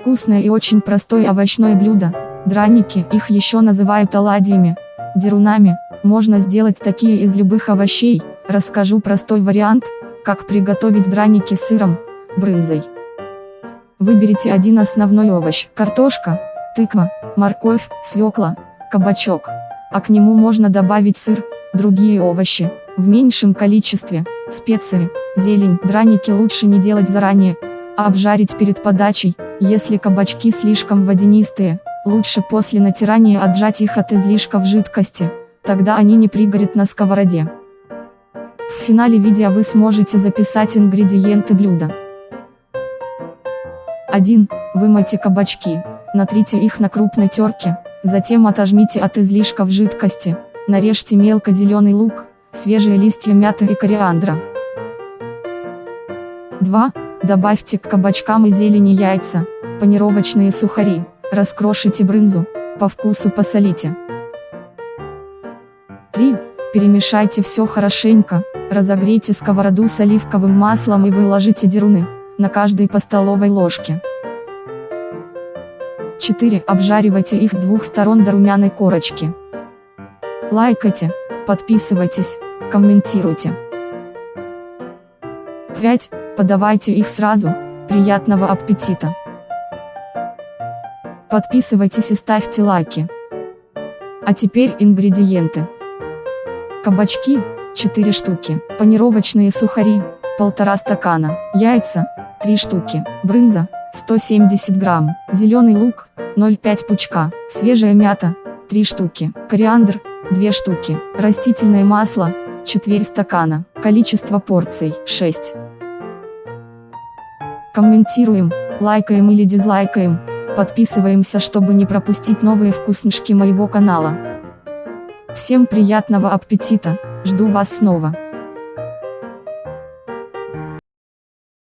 Вкусное и очень простое овощное блюдо. Драники, их еще называют оладьями, дерунами. Можно сделать такие из любых овощей. Расскажу простой вариант, как приготовить драники с сыром, брынзой. Выберите один основной овощ. Картошка, тыква, морковь, свекла, кабачок. А к нему можно добавить сыр, другие овощи, в меньшем количестве, специи, зелень. Драники лучше не делать заранее, а обжарить перед подачей, если кабачки слишком водянистые, лучше после натирания отжать их от излишков жидкости, тогда они не пригорят на сковороде. В финале видео вы сможете записать ингредиенты блюда. 1. Вымойте кабачки, натрите их на крупной терке, затем отожмите от излишков жидкости, нарежьте мелко зеленый лук, свежие листья мяты и кориандра. 2. Добавьте к кабачкам и зелени яйца, панировочные сухари, раскрошите брынзу, по вкусу посолите. 3. Перемешайте все хорошенько, разогрейте сковороду с оливковым маслом и выложите деруны, на каждой по столовой ложке. 4. Обжаривайте их с двух сторон до румяной корочки. Лайкайте, подписывайтесь, комментируйте. 5. Подавайте их сразу, приятного аппетита! Подписывайтесь и ставьте лайки. А теперь ингредиенты. Кабачки, 4 штуки, панировочные сухари, 1,5 стакана, яйца, 3 штуки, брынза, 170 грамм, зеленый лук, 0,5 пучка, свежая мята, 3 штуки, кориандр, 2 штуки, растительное масло, четверть стакана, количество порций, 6. Комментируем, лайкаем или дизлайкаем, подписываемся, чтобы не пропустить новые вкуснышки моего канала. Всем приятного аппетита, жду вас снова.